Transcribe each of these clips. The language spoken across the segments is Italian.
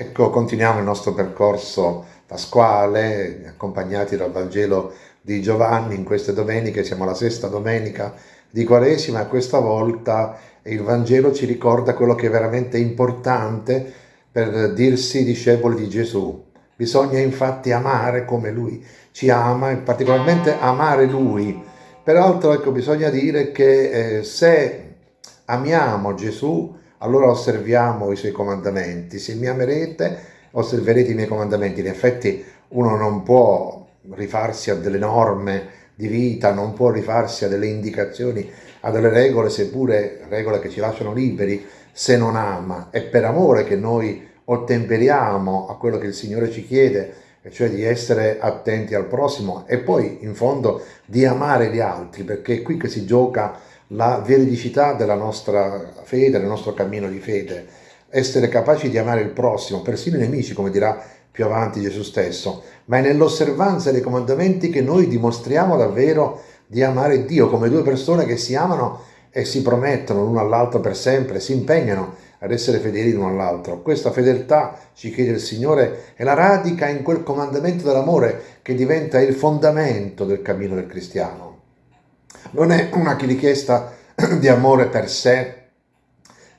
Ecco, continuiamo il nostro percorso pasquale, accompagnati dal Vangelo di Giovanni in queste domeniche, siamo alla sesta domenica di Quaresima e questa volta il Vangelo ci ricorda quello che è veramente importante per dirsi discepoli di Gesù. Bisogna infatti amare come Lui ci ama e particolarmente amare Lui. Peraltro ecco, bisogna dire che eh, se amiamo Gesù allora osserviamo i suoi comandamenti. Se mi amerete, osserverete i miei comandamenti. In effetti uno non può rifarsi a delle norme di vita, non può rifarsi a delle indicazioni, a delle regole, seppure regole che ci lasciano liberi, se non ama. È per amore che noi ottemperiamo a quello che il Signore ci chiede, cioè di essere attenti al prossimo e poi in fondo di amare gli altri, perché è qui che si gioca la veridicità della nostra fede, del nostro cammino di fede, essere capaci di amare il prossimo, persino i nemici, come dirà più avanti Gesù stesso, ma è nell'osservanza dei comandamenti che noi dimostriamo davvero di amare Dio, come due persone che si amano e si promettono l'uno all'altro per sempre, si impegnano ad essere fedeli l'uno all'altro. Questa fedeltà, ci chiede il Signore, è la radica in quel comandamento dell'amore che diventa il fondamento del cammino del cristiano non è una richiesta di amore per sé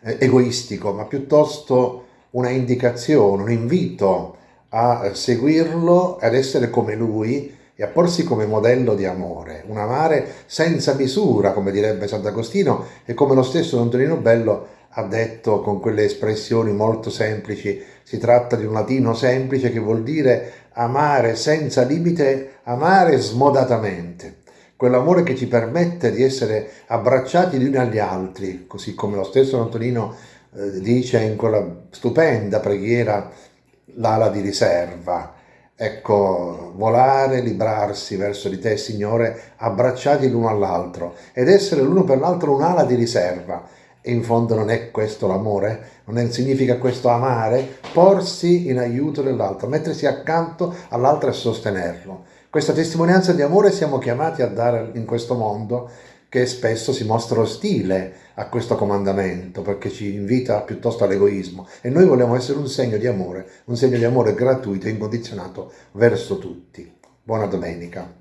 eh, egoistico, ma piuttosto una indicazione, un invito a seguirlo, ad essere come lui e a porsi come modello di amore, un amare senza misura, come direbbe Sant'Agostino, e come lo stesso Don Tonino Bello ha detto con quelle espressioni molto semplici, si tratta di un latino semplice che vuol dire amare senza limite, amare smodatamente quell'amore che ci permette di essere abbracciati gli uni agli altri, così come lo stesso Antonino eh, dice in quella stupenda preghiera l'ala di riserva. Ecco, volare, librarsi verso di te, Signore, abbracciati l'uno all'altro ed essere l'uno per l'altro un'ala di riserva. E in fondo non è questo l'amore? Non è, significa questo amare? Porsi in aiuto dell'altro, mettersi accanto all'altro e sostenerlo. Questa testimonianza di amore siamo chiamati a dare in questo mondo che spesso si mostra ostile a questo comandamento perché ci invita piuttosto all'egoismo e noi vogliamo essere un segno di amore, un segno di amore gratuito e incondizionato verso tutti. Buona domenica.